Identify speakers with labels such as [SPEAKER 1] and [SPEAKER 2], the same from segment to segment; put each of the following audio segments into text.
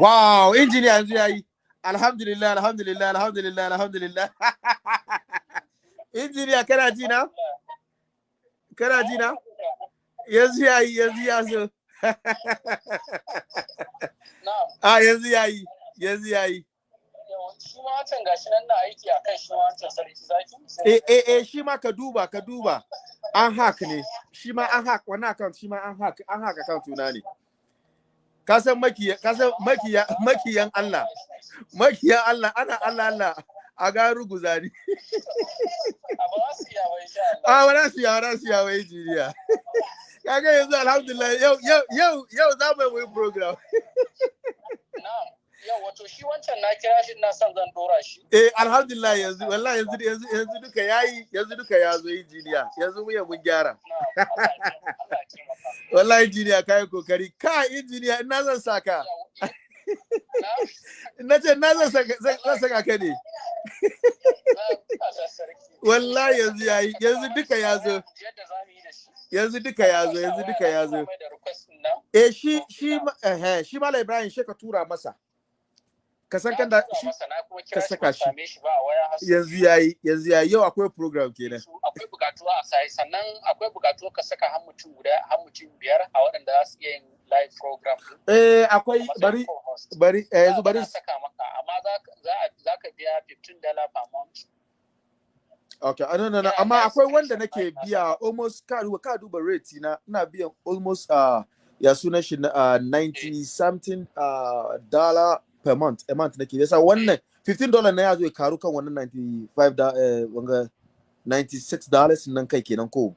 [SPEAKER 1] wow injiniya yanzu yayi alhamdulillah alhamdulillah alhamdulillah alhamdulillah. Injiniya kana ji na? Kana ji na? Yanzu yayi yanzu ya zo. A yanzu yayi yanzu yayi
[SPEAKER 2] shi ma wancan gashi nan na aiki a kan shi ma wancan sarki zaki.
[SPEAKER 1] Eh eh eh shi ma ka duba ka duba. An hack ne. Shi ma an hack wannan account shi ma an hack an hack account tuna ne. Ka san makiyan Allah. Makiyan Allah ana Allah Allah. A ga ruguza ni a ba su ya ba su ya wai jiriya. Kaga yanzu alhamdulillah yau yau yau yau za mu yi program.
[SPEAKER 2] Yau wato shi wancan na kira shi na son zan dora shi.
[SPEAKER 1] Eh alhamdulillah yanzu wallahi yanzu yanzu yanzu duka yayi yanzu duka ya zo injiniya yanzu mu ya mun gyara. Wallahi injiniya kai ƙoƙari. Ka injiniya ina zan saka? Na ce na zan saka ka ne? Wallahi yanzu yayi yanzu duka ya zo. Yanzu duka ya zo yanzu duka ya zo. Eh shi shi eh shi malai ibrahim shi ka tura masa. Ka san kan da shi ka saka shi. yanzu yayi yanzu yayi yau akwai program kenan.
[SPEAKER 2] akwai bukatuwa a sai sannan akwai bukatuwa ka saka har mutum guda har mutum biyar a waɗanda za su iya yin live program
[SPEAKER 1] eh akwai bari bari eh yanzu bari
[SPEAKER 2] saka maka. Amma za za ka biya 15 dollar per month.
[SPEAKER 1] Okay, no, no, no. Amma akwai wanda nake biya almost ka duba ka duba rate na. Ina biyan almost uh, ya sunan shi na uh, 90 something uh, dollar per month a month nake. Yasa wannan 15 dollar na ya zo ya karu kan wannan 95 da eh, wanga 96 dollars nan kai kenan ko?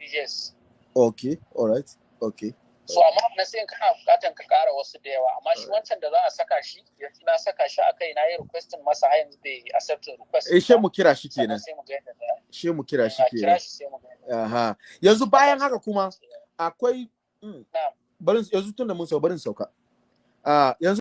[SPEAKER 2] Yes.
[SPEAKER 1] Okay all right okay
[SPEAKER 2] so amma na sai kana bukatan ka kara wasu da yawa. Amma shi wancan da za a saka shi yanzu na saka shi akai na yi requesting masa har yanzu bai accept request
[SPEAKER 1] eh she mu kira shi kenan. she mu kira shi
[SPEAKER 2] kira
[SPEAKER 1] kenan. aha. Yanzu bayan haka kuma akwai mm,
[SPEAKER 2] na'am.
[SPEAKER 1] barin yanzu tun da mun sauka barin sauka. Ah yanzu